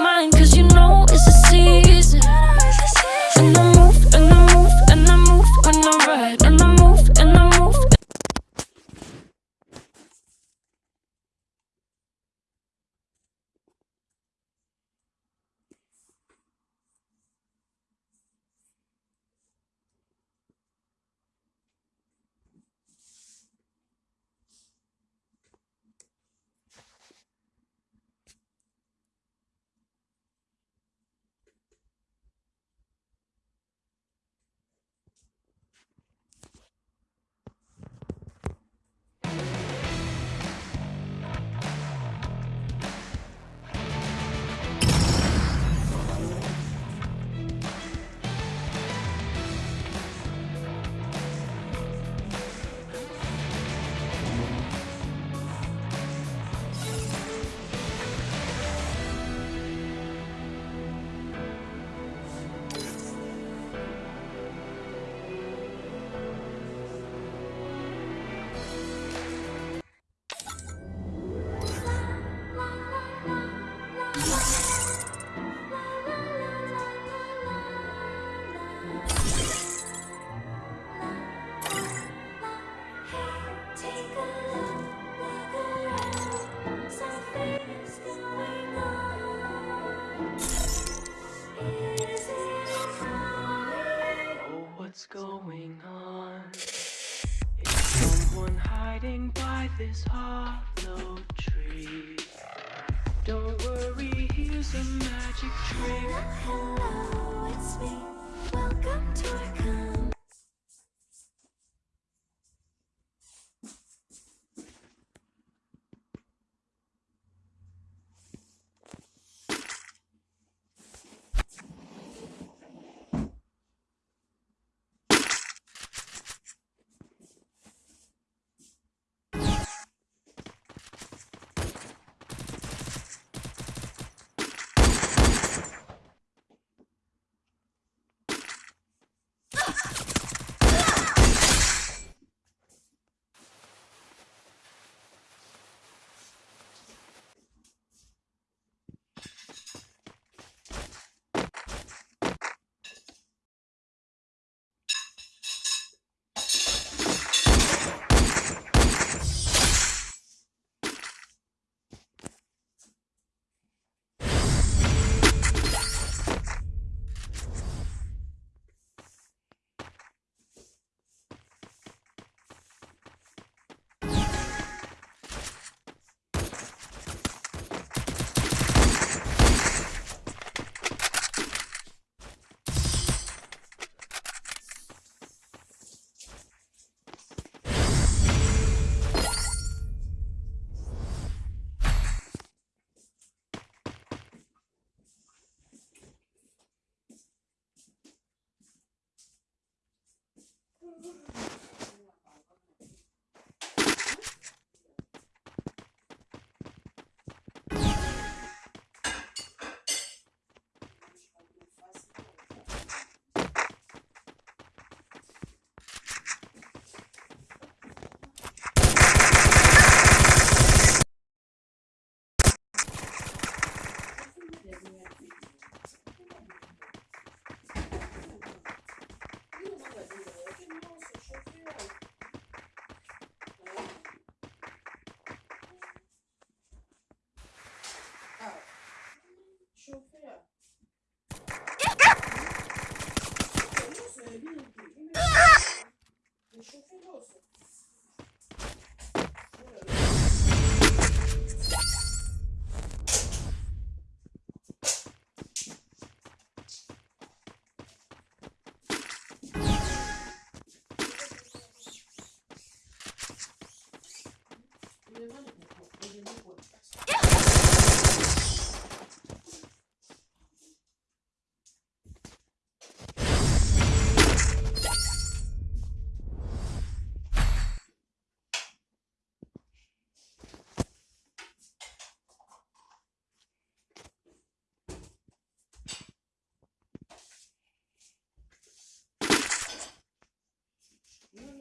mind. this hollow tree Don't worry, here's a magic trick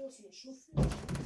Sinon, c'est une